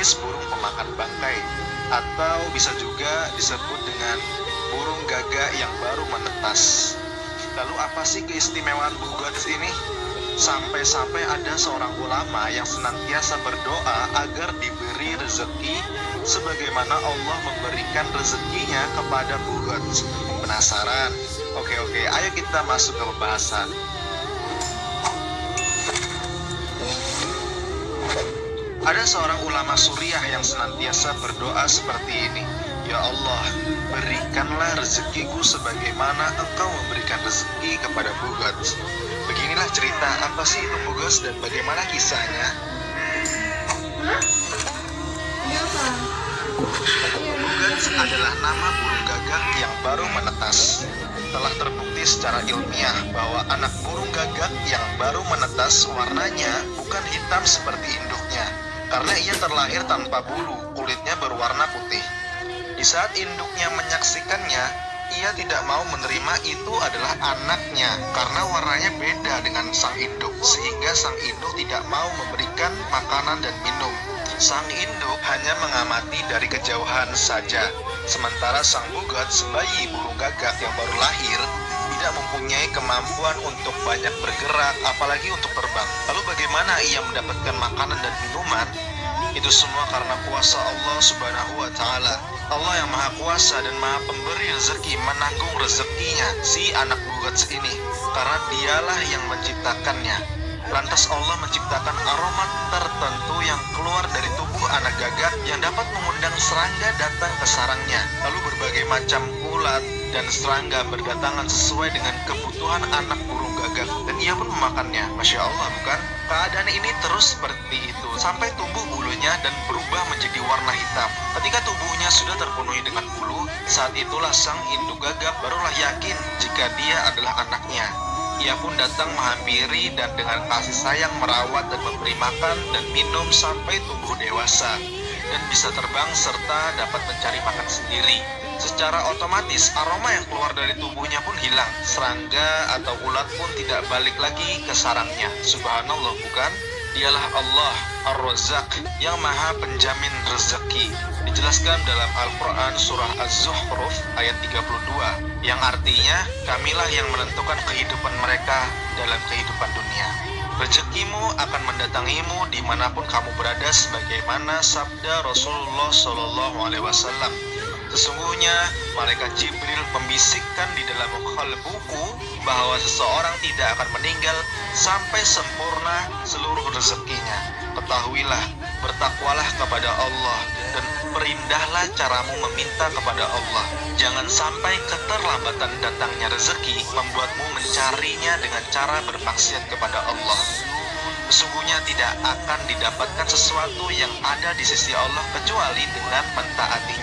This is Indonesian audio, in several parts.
jenis burung pemakan bangkai atau bisa juga disebut dengan burung gagak yang baru menetas. Lalu apa sih keistimewaan bugots ini? Sampai-sampai ada seorang ulama yang senantiasa berdoa agar diberi rezeki sebagaimana Allah memberikan rezekinya kepada bugots. Penasaran? Oke oke, ayo kita masuk ke pembahasan. Ada seorang ulama suriah yang senantiasa berdoa seperti ini. Ya Allah, berikanlah rezekiku sebagaimana engkau memberikan rezeki kepada Bugots. Beginilah cerita apa sih itu Bugots dan bagaimana kisahnya. Bugots adalah nama burung gagak yang baru menetas. Telah terbukti secara ilmiah bahwa anak burung gagak yang baru menetas warnanya bukan hitam seperti induknya, karena ia terlahir tanpa bulu, kulitnya berwarna putih. Di saat induknya menyaksikannya, ia tidak mau menerima itu adalah anaknya karena warnanya beda dengan sang induk, sehingga sang induk tidak mau memberikan makanan dan minum. Sang induk hanya mengamati dari kejauhan saja, sementara sang bugat sebayi burung gagak yang baru lahir tidak mempunyai kemampuan untuk banyak bergerak, apalagi untuk terbang. Lalu bagaimana ia mendapatkan makanan dan minuman? Itu semua karena kuasa Allah Subhanahu wa taala. Allah yang Maha Kuasa dan Maha Pemberi rezeki menanggung rezekinya si anak bugats ini karena dialah yang menciptakannya. Lantas Allah menciptakan aroma tertentu yang keluar dari tubuh anak gagak yang dapat mengundang serangga datang ke sarangnya. Lalu berbagai macam ulat dan serangga berdatangan sesuai dengan kebutuhan anak burung gagak dan ia pun memakannya. Masya Allah bukan? Keadaan ini terus seperti itu sampai tumbuh bulunya dan berubah menjadi warna hitam. Ketika tubuhnya sudah terpenuhi dengan bulu, saat itulah sang induk gagak barulah yakin jika dia adalah anaknya. Ia pun datang menghampiri dan dengan kasih sayang merawat dan memberi makan dan minum sampai tumbuh dewasa dan bisa terbang serta dapat mencari makan sendiri. Secara otomatis aroma yang keluar dari tubuhnya pun hilang. Serangga atau ulat pun tidak balik lagi ke sarangnya. Subhanallah bukan? Dialah Allah Ar-Razzaq yang maha penjamin rezeki. Dijelaskan dalam Al-Quran surah Az-Zuhruf ayat 32 yang artinya kamilah yang menentukan kehidupan mereka dalam kehidupan dunia. Rezekimu akan mendatangimu di mana pun kamu berada sebagaimana sabda Rasulullah Shallallahu Alaihi Wasallam. Sesungguhnya malaikat Jibril membisikkan di dalam buku bahwa seseorang tidak akan meninggal sampai sempurna seluruh rezekinya. Ketahuilah, bertakwalah kepada Allah dan perindahlah caramu meminta kepada Allah. Jangan sampai keterlambatan datangnya rezeki membuatmu mencarinya dengan cara bermaksiat kepada Allah. Sesungguhnya tidak akan didapatkan sesuatu yang ada di sisi Allah kecuali dengan mentaatinya.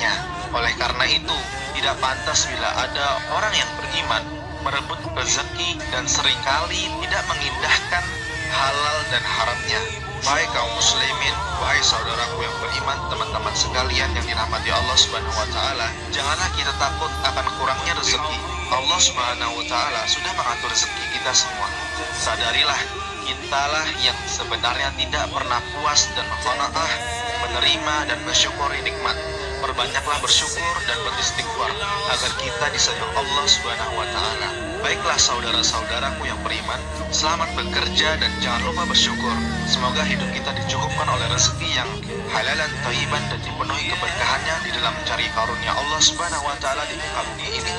Oleh karena itu, tidak pantas bila ada orang yang beriman merebut rezeki dan sering kali tidak mengindahkan halal dan haramnya. Baik kaum muslimin, wahai saudaraku yang beriman, teman-teman sekalian yang dirahmati Allah Subhanahu wa taala, janganlah kita takut akan kurangnya rezeki. Allah Subhanahu wa taala sudah mengatur rezeki kita semua. Sadarilah, kitalah yang sebenarnya tidak pernah puas dan qanaah menerima dan bersyukuri nikmat. Perbanyaklah bersyukur dan beristighfar agar kita disayang Allah Subhanahu wa taala. Baiklah saudara-saudaraku yang beriman, selamat bekerja dan jangan lupa bersyukur. Semoga hidup kita dicukupkan oleh rezeki yang halal dan thayyiban dan dipenuhi keberkahannya di dalam mencari karunia Allah Subhanahu wa taala di muka bumi ini.